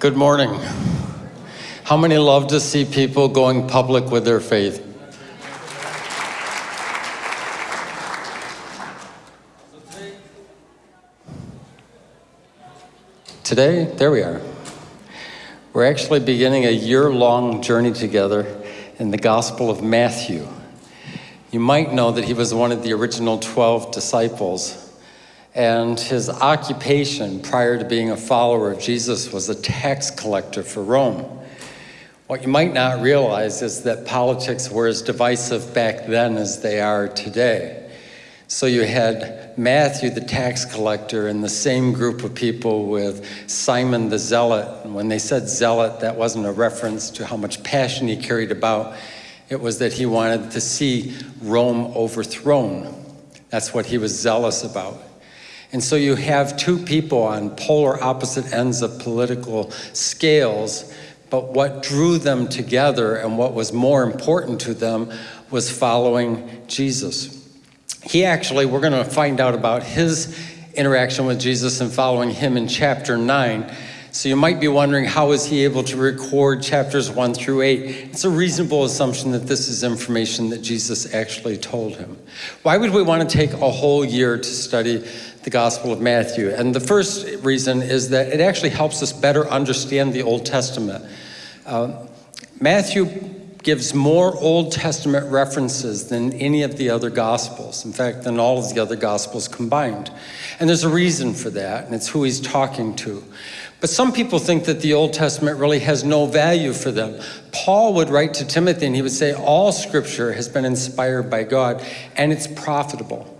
Good morning. How many love to see people going public with their faith? Today, there we are. We're actually beginning a year-long journey together in the Gospel of Matthew. You might know that he was one of the original 12 disciples and his occupation prior to being a follower of Jesus was a tax collector for Rome. What you might not realize is that politics were as divisive back then as they are today. So you had Matthew, the tax collector, in the same group of people with Simon the zealot. And when they said zealot, that wasn't a reference to how much passion he carried about. It was that he wanted to see Rome overthrown. That's what he was zealous about. And so you have two people on polar opposite ends of political scales, but what drew them together and what was more important to them was following Jesus. He actually, we're going to find out about his interaction with Jesus and following him in chapter 9. So you might be wondering, how is he able to record chapters 1 through 8? It's a reasonable assumption that this is information that Jesus actually told him. Why would we want to take a whole year to study the Gospel of Matthew. And the first reason is that it actually helps us better understand the Old Testament. Uh, Matthew gives more Old Testament references than any of the other Gospels. In fact, than all of the other Gospels combined. And there's a reason for that, and it's who he's talking to. But some people think that the Old Testament really has no value for them. Paul would write to Timothy and he would say, all scripture has been inspired by God and it's profitable.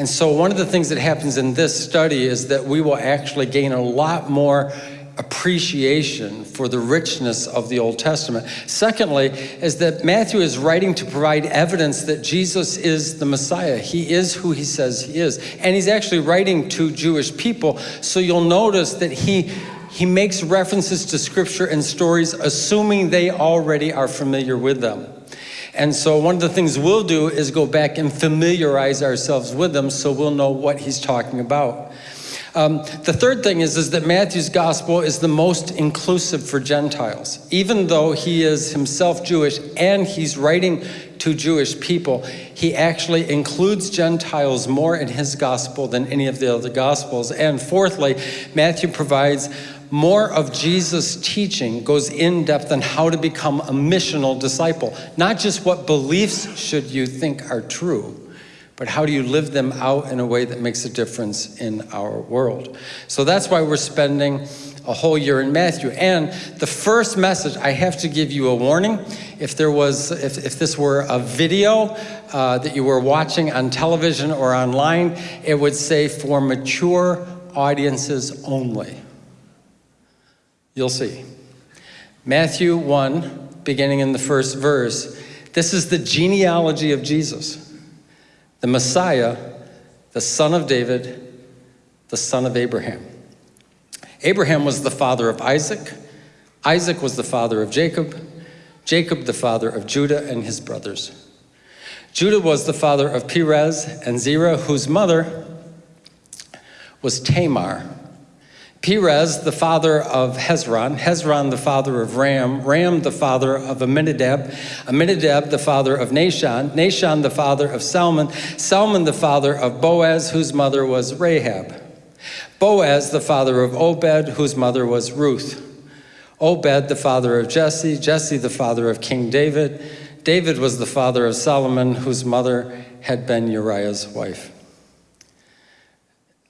And so one of the things that happens in this study is that we will actually gain a lot more appreciation for the richness of the Old Testament. Secondly, is that Matthew is writing to provide evidence that Jesus is the Messiah. He is who he says he is. And he's actually writing to Jewish people. So you'll notice that he he makes references to scripture and stories assuming they already are familiar with them. And so one of the things we'll do is go back and familiarize ourselves with them so we'll know what he's talking about. Um, the third thing is, is that Matthew's gospel is the most inclusive for Gentiles. Even though he is himself Jewish and he's writing to Jewish people, he actually includes Gentiles more in his gospel than any of the other gospels. And fourthly, Matthew provides more of Jesus' teaching goes in depth on how to become a missional disciple. Not just what beliefs should you think are true, but how do you live them out in a way that makes a difference in our world? So that's why we're spending a whole year in Matthew. And the first message, I have to give you a warning. If there was, if, if this were a video uh, that you were watching on television or online, it would say for mature audiences only. You'll see. Matthew 1, beginning in the first verse, this is the genealogy of Jesus, the Messiah, the son of David, the son of Abraham. Abraham was the father of Isaac. Isaac was the father of Jacob. Jacob the father of Judah and his brothers. Judah was the father of Perez and Zerah, whose mother was Tamar. Perez, the father of Hezron, Hezron, the father of Ram, Ram, the father of Amminadab, Amminadab, the father of Nahshon, Nahshon, the father of Salmon, Salmon, the father of Boaz, whose mother was Rahab, Boaz, the father of Obed, whose mother was Ruth, Obed, the father of Jesse, Jesse, the father of King David, David was the father of Solomon, whose mother had been Uriah's wife.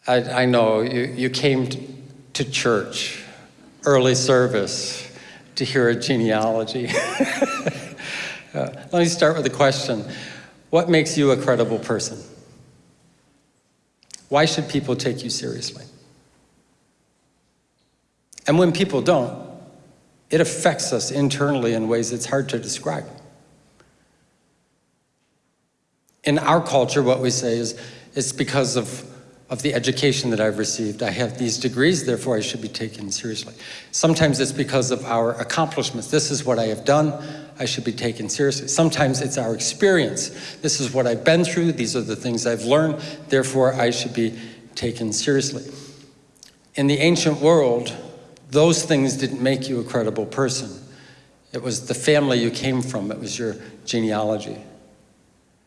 I, I know you, you came to, church, early service, to hear a genealogy. uh, let me start with a question. What makes you a credible person? Why should people take you seriously? And when people don't, it affects us internally in ways it's hard to describe. In our culture, what we say is, it's because of of the education that I've received. I have these degrees, therefore I should be taken seriously. Sometimes it's because of our accomplishments. This is what I have done, I should be taken seriously. Sometimes it's our experience. This is what I've been through, these are the things I've learned, therefore I should be taken seriously. In the ancient world, those things didn't make you a credible person. It was the family you came from, it was your genealogy.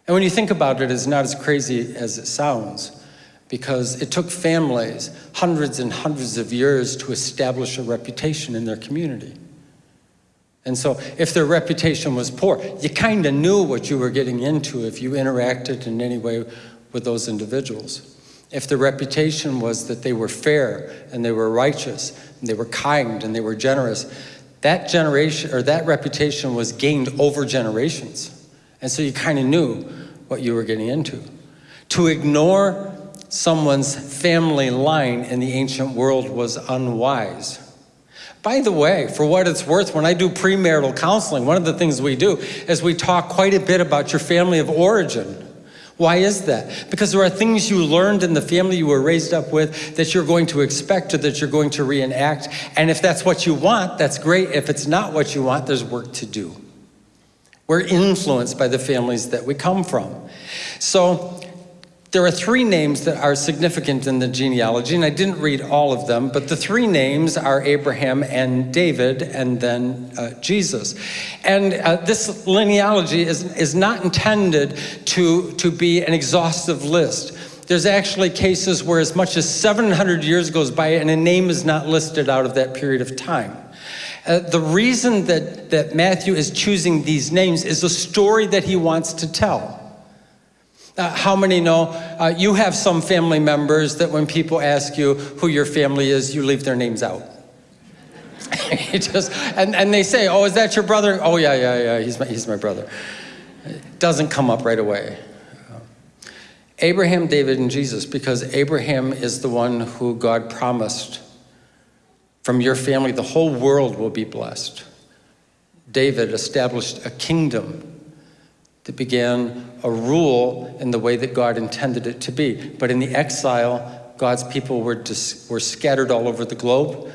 And when you think about it, it's not as crazy as it sounds because it took families hundreds and hundreds of years to establish a reputation in their community. And so if their reputation was poor, you kind of knew what you were getting into if you interacted in any way with those individuals. If the reputation was that they were fair and they were righteous and they were kind and they were generous, that generation or that reputation was gained over generations. And so you kind of knew what you were getting into. To ignore someone's family line in the ancient world was unwise. By the way, for what it's worth, when I do premarital counseling, one of the things we do is we talk quite a bit about your family of origin. Why is that? Because there are things you learned in the family you were raised up with that you're going to expect or that you're going to reenact. And if that's what you want, that's great. If it's not what you want, there's work to do. We're influenced by the families that we come from. So there are three names that are significant in the genealogy, and I didn't read all of them, but the three names are Abraham and David, and then uh, Jesus. And uh, this linealogy is, is not intended to, to be an exhaustive list. There's actually cases where as much as 700 years goes by and a name is not listed out of that period of time. Uh, the reason that, that Matthew is choosing these names is a story that he wants to tell. Uh, how many know uh, you have some family members that when people ask you who your family is, you leave their names out? just, and, and they say, oh, is that your brother? Oh, yeah, yeah, yeah, he's my, he's my brother. It doesn't come up right away. Abraham, David, and Jesus, because Abraham is the one who God promised from your family, the whole world will be blessed. David established a kingdom that began a rule in the way that God intended it to be. But in the exile, God's people were, were scattered all over the globe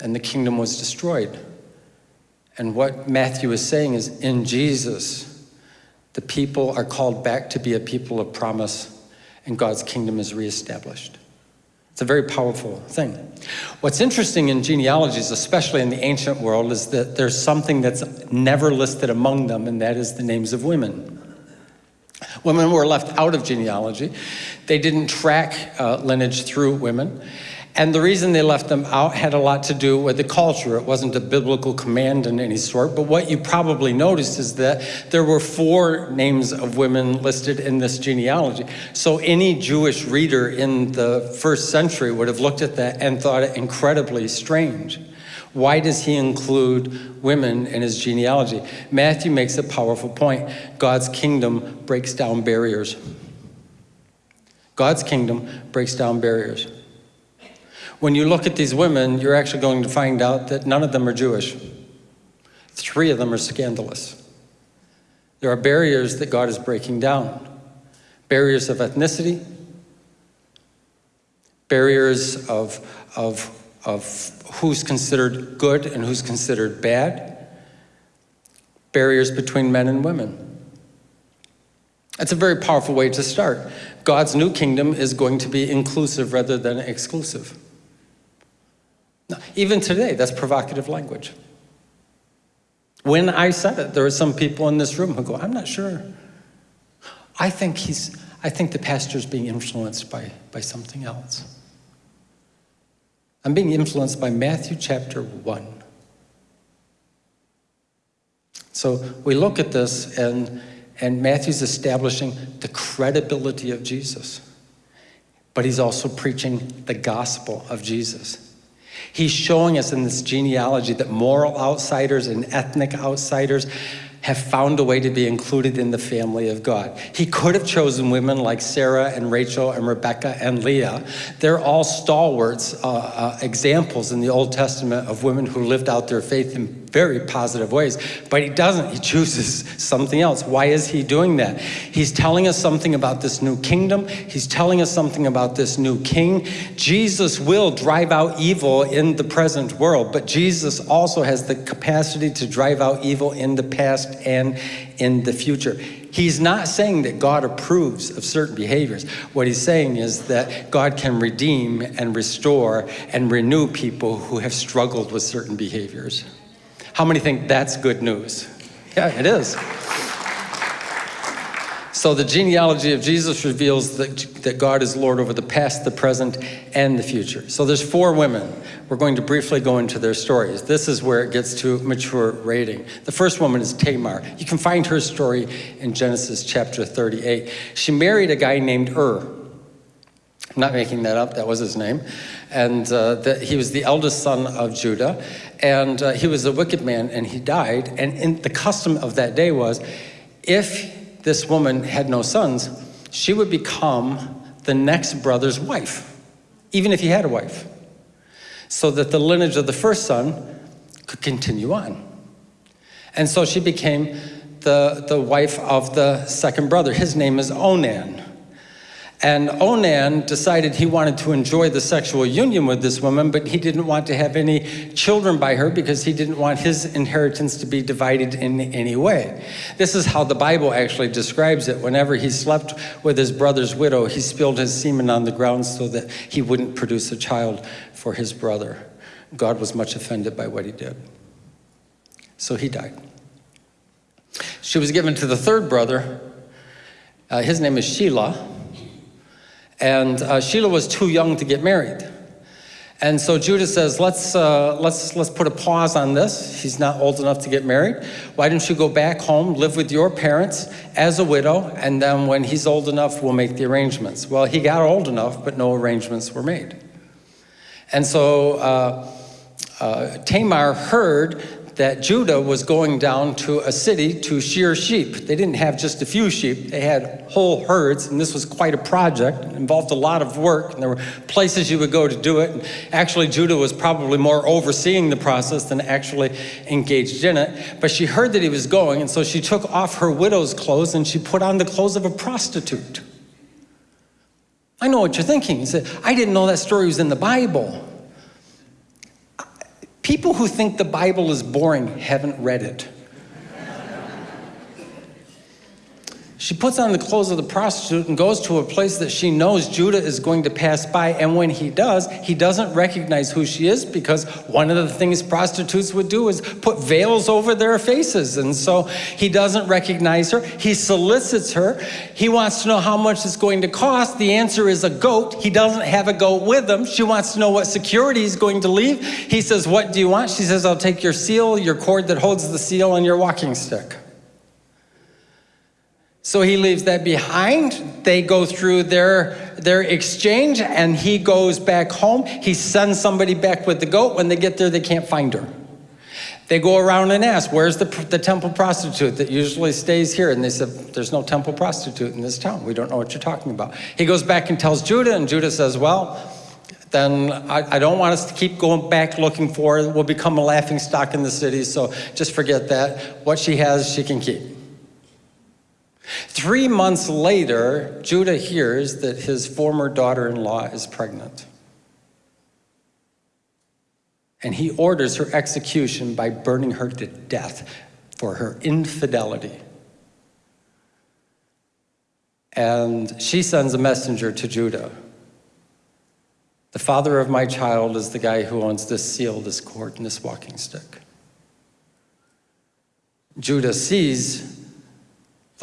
and the kingdom was destroyed. And what Matthew is saying is in Jesus, the people are called back to be a people of promise and God's kingdom is reestablished. It's a very powerful thing. What's interesting in genealogies, especially in the ancient world, is that there's something that's never listed among them, and that is the names of women. Women were left out of genealogy. They didn't track uh, lineage through women. And the reason they left them out had a lot to do with the culture. It wasn't a biblical command in any sort, but what you probably noticed is that there were four names of women listed in this genealogy. So any Jewish reader in the first century would have looked at that and thought it incredibly strange. Why does he include women in his genealogy? Matthew makes a powerful point. God's kingdom breaks down barriers. God's kingdom breaks down barriers. When you look at these women, you're actually going to find out that none of them are Jewish. Three of them are scandalous. There are barriers that God is breaking down. Barriers of ethnicity, barriers of, of, of who's considered good and who's considered bad, barriers between men and women. That's a very powerful way to start. God's new kingdom is going to be inclusive rather than exclusive. Even today, that's provocative language. When I said it, there are some people in this room who go, I'm not sure. I think he's, I think the pastor's being influenced by, by something else. I'm being influenced by Matthew chapter 1. So we look at this and, and Matthew's establishing the credibility of Jesus. But he's also preaching the gospel of Jesus. He's showing us in this genealogy that moral outsiders and ethnic outsiders have found a way to be included in the family of God. He could have chosen women like Sarah and Rachel and Rebecca and Leah. They're all stalwarts, uh, uh, examples in the Old Testament of women who lived out their faith in very positive ways, but he doesn't. He chooses something else. Why is he doing that? He's telling us something about this new kingdom. He's telling us something about this new king. Jesus will drive out evil in the present world, but Jesus also has the capacity to drive out evil in the past and in the future. He's not saying that God approves of certain behaviors. What he's saying is that God can redeem and restore and renew people who have struggled with certain behaviors. How many think that's good news? Yeah, it is. So the genealogy of Jesus reveals that, that God is Lord over the past, the present, and the future. So there's four women. We're going to briefly go into their stories. This is where it gets to mature rating. The first woman is Tamar. You can find her story in Genesis chapter 38. She married a guy named Ur. Not making that up, that was his name. And uh, the, he was the eldest son of Judah. And uh, he was a wicked man and he died. And in, the custom of that day was if this woman had no sons, she would become the next brother's wife, even if he had a wife, so that the lineage of the first son could continue on. And so she became the, the wife of the second brother. His name is Onan. And Onan decided he wanted to enjoy the sexual union with this woman, but he didn't want to have any children by her because he didn't want his inheritance to be divided in any way. This is how the Bible actually describes it. Whenever he slept with his brother's widow, he spilled his semen on the ground so that he wouldn't produce a child for his brother. God was much offended by what he did. So he died. She was given to the third brother. Uh, his name is Shelah. And uh, Shelah was too young to get married. And so Judah says, let's, uh, let's, let's put a pause on this. He's not old enough to get married. Why don't you go back home, live with your parents as a widow, and then when he's old enough, we'll make the arrangements. Well, he got old enough, but no arrangements were made. And so uh, uh, Tamar heard that Judah was going down to a city to shear sheep. They didn't have just a few sheep, they had whole herds, and this was quite a project. It involved a lot of work, and there were places you would go to do it. And actually, Judah was probably more overseeing the process than actually engaged in it. But she heard that he was going, and so she took off her widow's clothes and she put on the clothes of a prostitute. I know what you're thinking. You said, I didn't know that story was in the Bible. People who think the Bible is boring haven't read it. She puts on the clothes of the prostitute and goes to a place that she knows Judah is going to pass by. And when he does, he doesn't recognize who she is because one of the things prostitutes would do is put veils over their faces. And so he doesn't recognize her. He solicits her. He wants to know how much it's going to cost. The answer is a goat. He doesn't have a goat with him. She wants to know what security he's going to leave. He says, What do you want? She says, I'll take your seal, your cord that holds the seal, and your walking stick. So he leaves that behind. They go through their, their exchange and he goes back home. He sends somebody back with the goat. When they get there, they can't find her. They go around and ask, where's the, the temple prostitute that usually stays here? And they said, there's no temple prostitute in this town. We don't know what you're talking about. He goes back and tells Judah, and Judah says, well, then I, I, don't want us to keep going back looking for her. We'll become a laughing stock in the city, so just forget that. What she has, she can keep. Three months later, Judah hears that his former daughter in law is pregnant. And he orders her execution by burning her to death for her infidelity. And she sends a messenger to Judah. The father of my child is the guy who owns this seal, this cord, and this walking stick. Judah sees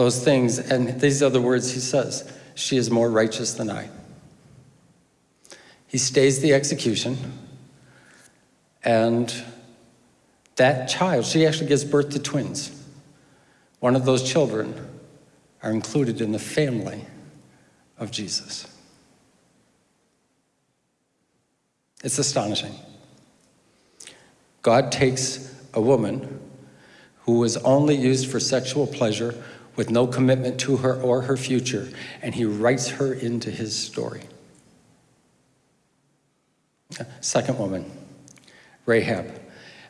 those things. And these are the words he says She is more righteous than I. He stays the execution, and that child, she actually gives birth to twins. One of those children are included in the family of Jesus. It's astonishing. God takes a woman who was only used for sexual pleasure, with no commitment to her or her future, and he writes her into his story. Second woman, Rahab.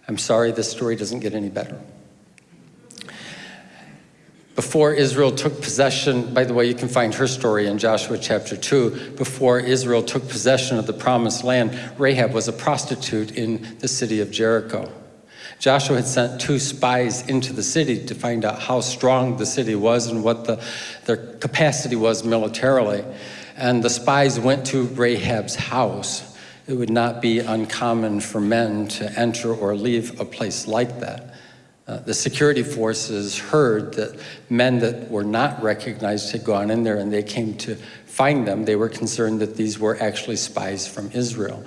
I'm sorry, this story doesn't get any better. Before Israel took possession, by the way, you can find her story in Joshua chapter 2. Before Israel took possession of the promised land, Rahab was a prostitute in the city of Jericho. Joshua had sent two spies into the city to find out how strong the city was and what the, their capacity was militarily. And the spies went to Rahab's house. It would not be uncommon for men to enter or leave a place like that. Uh, the security forces heard that men that were not recognized had gone in there and they came to find them. They were concerned that these were actually spies from Israel.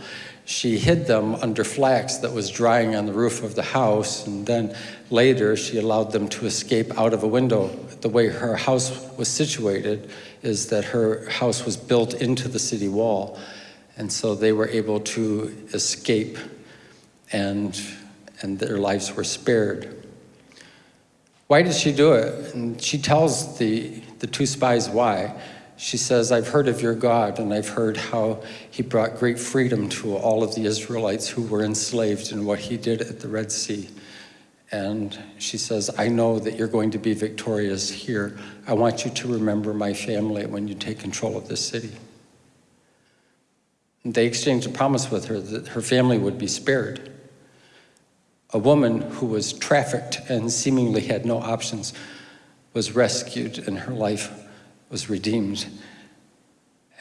She hid them under flax that was drying on the roof of the house, and then later she allowed them to escape out of a window. The way her house was situated is that her house was built into the city wall, and so they were able to escape and, and their lives were spared. Why did she do it? And she tells the, the two spies why. She says, I've heard of your God, and I've heard how he brought great freedom to all of the Israelites who were enslaved and what he did at the Red Sea. And she says, I know that you're going to be victorious here. I want you to remember my family when you take control of this city. And they exchanged a promise with her that her family would be spared a woman who was trafficked and seemingly had no options was rescued and her life was redeemed.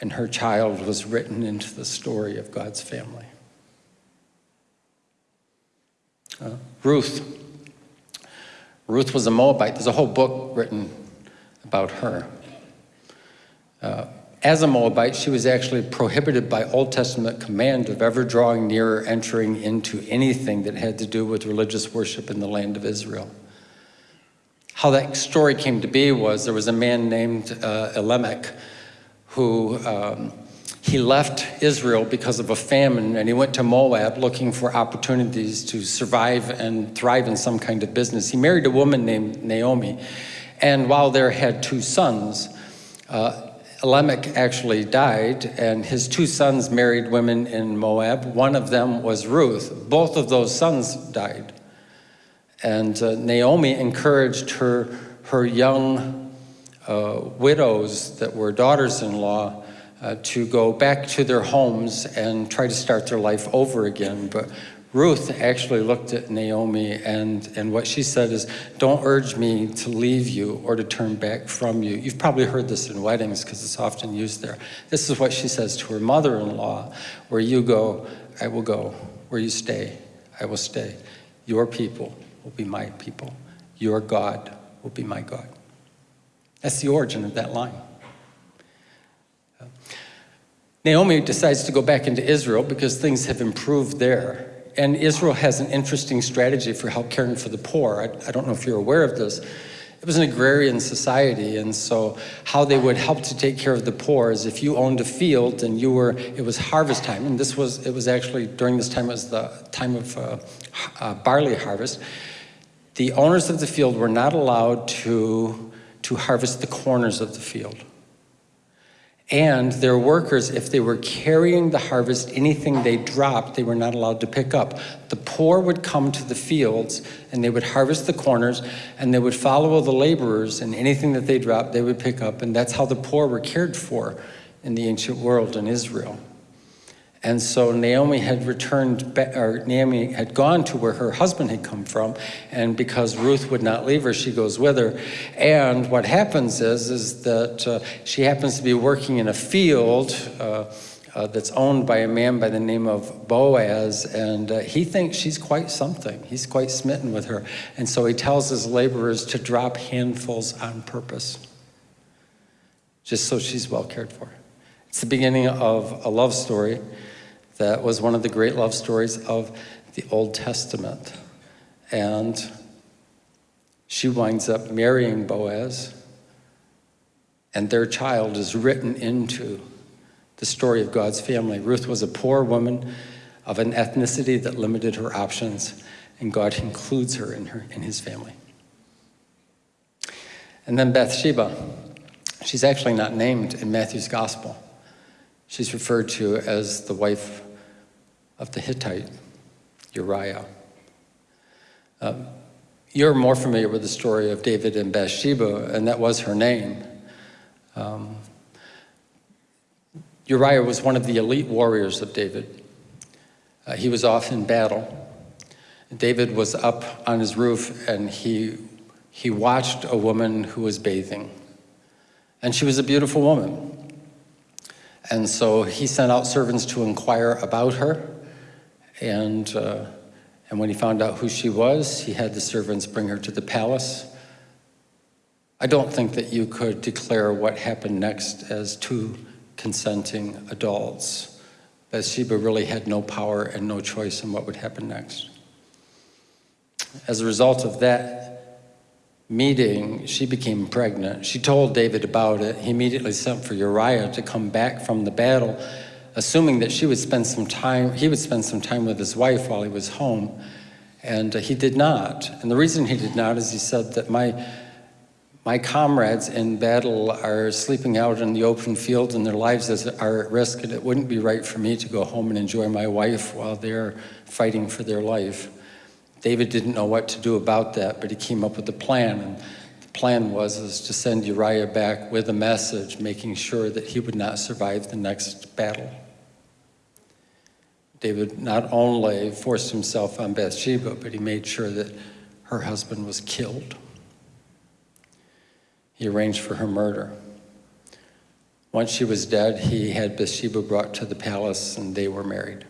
And her child was written into the story of God's family. Uh, Ruth. Ruth was a Moabite. There's a whole book written about her. Uh, as a Moabite, she was actually prohibited by Old Testament command of ever drawing near or entering into anything that had to do with religious worship in the land of Israel. How that story came to be was there was a man named uh, Elimelech who um, he left Israel because of a famine and he went to Moab looking for opportunities to survive and thrive in some kind of business. He married a woman named Naomi and while there had two sons, uh, Lamech actually died, and his two sons married women in Moab. One of them was Ruth. Both of those sons died. And uh, Naomi encouraged her, her young uh, widows that were daughters-in-law uh, to go back to their homes and try to start their life over again. But Ruth actually looked at Naomi and, and what she said is, don't urge me to leave you or to turn back from you. You've probably heard this in weddings because it's often used there. This is what she says to her mother-in-law, where you go, I will go. Where you stay, I will stay. Your people will be my people. Your God will be my God. That's the origin of that line. Naomi decides to go back into Israel because things have improved there and Israel has an interesting strategy for help caring for the poor. I, I, don't know if you're aware of this. It was an agrarian society, and so how they would help to take care of the poor is if you owned a field and you were, it was harvest time, and this was, it was actually, during this time, it was the time of uh, uh, barley harvest. The owners of the field were not allowed to, to harvest the corners of the field. And their workers, if they were carrying the harvest, anything they dropped, they were not allowed to pick up. The poor would come to the fields and they would harvest the corners and they would follow the laborers and anything that they dropped, they would pick up. And that's how the poor were cared for in the ancient world in Israel. And so Naomi had returned, or Naomi had gone to where her husband had come from, and because Ruth would not leave her, she goes with her. And what happens is, is that uh, she happens to be working in a field uh, uh, that's owned by a man by the name of Boaz, and uh, he thinks she's quite something. He's quite smitten with her. And so he tells his laborers to drop handfuls on purpose, just so she's well cared for. It's the beginning of a love story that was one of the great love stories of the Old Testament. And she winds up marrying Boaz, and their child is written into the story of God's family. Ruth was a poor woman of an ethnicity that limited her options, and God includes her in, her, in his family. And then Bathsheba, she's actually not named in Matthew's gospel. She's referred to as the wife of the Hittite, Uriah. Um, you're more familiar with the story of David and Bathsheba, and that was her name. Um, Uriah was one of the elite warriors of David. Uh, he was off in battle. David was up on his roof and he, he watched a woman who was bathing. And she was a beautiful woman. And so he sent out servants to inquire about her. And, uh, and when he found out who she was, he had the servants bring her to the palace. I don't think that you could declare what happened next as two consenting adults. Bathsheba really had no power and no choice in what would happen next. As a result of that meeting, she became pregnant. She told David about it. He immediately sent for Uriah to come back from the battle, assuming that she would spend some time, he would spend some time with his wife while he was home. And uh, he did not. And the reason he did not is he said that my, my comrades in battle are sleeping out in the open field and their lives are at risk and it wouldn't be right for me to go home and enjoy my wife while they're fighting for their life. David didn't know what to do about that, but he came up with a plan. And the plan was is to send Uriah back with a message, making sure that he would not survive the next battle. David not only forced himself on Bathsheba, but he made sure that her husband was killed. He arranged for her murder. Once she was dead, he had Bathsheba brought to the palace and they were married.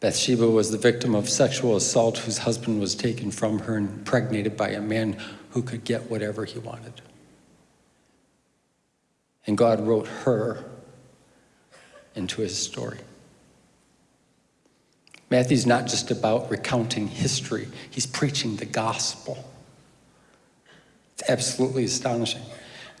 Bathsheba was the victim of sexual assault whose husband was taken from her and impregnated by a man who could get whatever he wanted. And God wrote her into his story. Matthew's not just about recounting history, he's preaching the gospel. It's absolutely astonishing.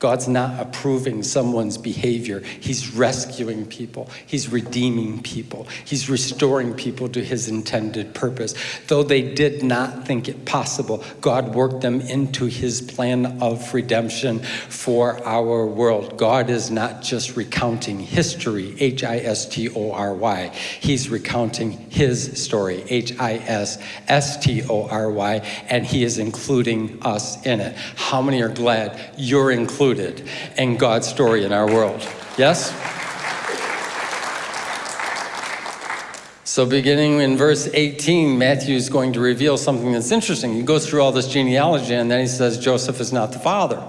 God's not approving someone's behavior. He's rescuing people. He's redeeming people. He's restoring people to his intended purpose. Though they did not think it possible, God worked them into his plan of redemption for our world. God is not just recounting history, H-I-S-T-O-R-Y. He's recounting his story, H-I-S-S-T-O-R-Y, and he is including us in it. How many are glad you're included included in God's story in our world. Yes? So beginning in verse 18, Matthew is going to reveal something that's interesting. He goes through all this genealogy and then he says Joseph is not the father.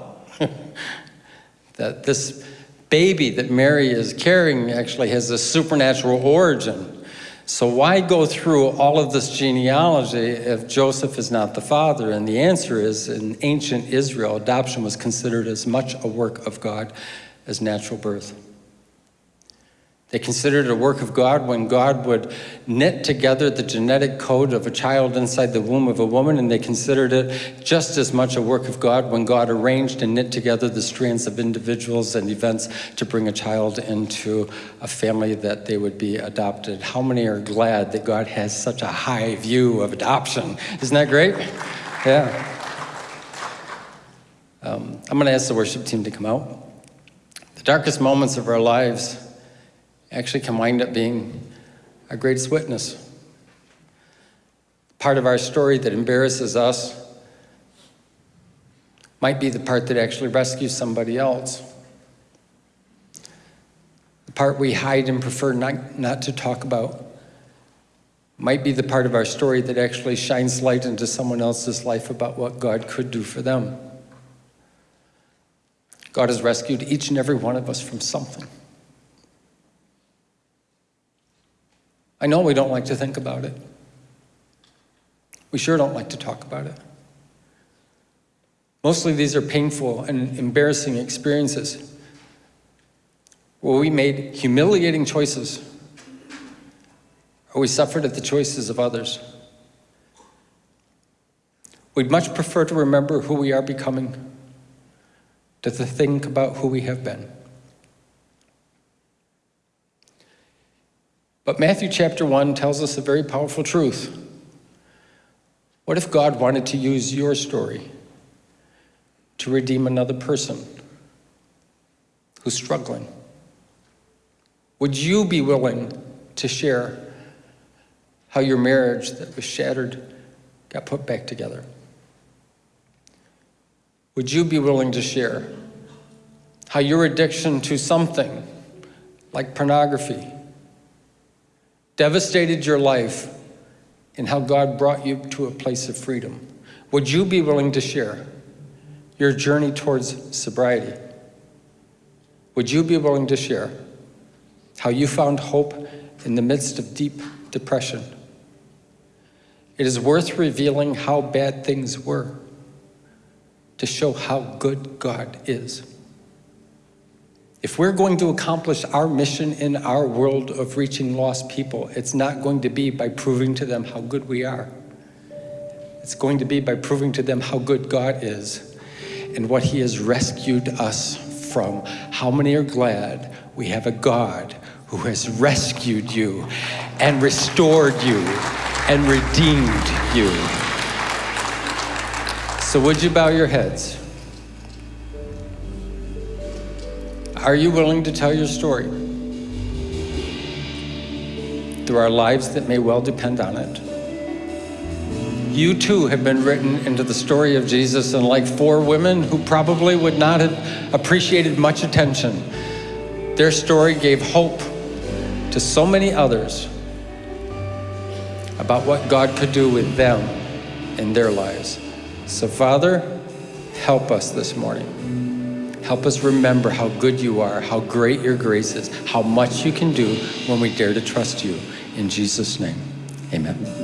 that this baby that Mary is carrying actually has a supernatural origin. So why go through all of this genealogy if Joseph is not the father? And the answer is, in ancient Israel, adoption was considered as much a work of God as natural birth. They considered it a work of God when God would knit together the genetic code of a child inside the womb of a woman, and they considered it just as much a work of God when God arranged and knit together the strands of individuals and events to bring a child into a family that they would be adopted. How many are glad that God has such a high view of adoption? Isn't that great? Yeah. Um, I'm going to ask the worship team to come out. The darkest moments of our lives actually can wind up being our greatest witness. Part of our story that embarrasses us might be the part that actually rescues somebody else. The part we hide and prefer not, not to talk about might be the part of our story that actually shines light into someone else's life about what God could do for them. God has rescued each and every one of us from something. I know we don't like to think about it. We sure don't like to talk about it. Mostly these are painful and embarrassing experiences where we made humiliating choices or we suffered at the choices of others. We'd much prefer to remember who we are becoming than to think about who we have been. But Matthew chapter 1 tells us a very powerful truth. What if God wanted to use your story to redeem another person who's struggling? Would you be willing to share how your marriage that was shattered got put back together. Would you be willing to share how your addiction to something like pornography devastated your life and how God brought you to a place of freedom? Would you be willing to share your journey towards sobriety? Would you be willing to share how you found hope in the midst of deep depression? It is worth revealing how bad things were to show how good God is. If we're going to accomplish our mission in our world of reaching lost people, it's not going to be by proving to them how good we are. It's going to be by proving to them how good God is and what He has rescued us from. How many are glad we have a God who has rescued you and restored you and redeemed you? So, would you bow your heads? Are you willing to tell your story? Through our lives that may well depend on it. You too have been written into the story of Jesus, and like four women who probably would not have appreciated much attention, their story gave hope to so many others about what God could do with them in their lives. So, Father, help us this morning. Help us remember how good you are, how great your grace is, how much you can do when we dare to trust you. In Jesus' name, amen.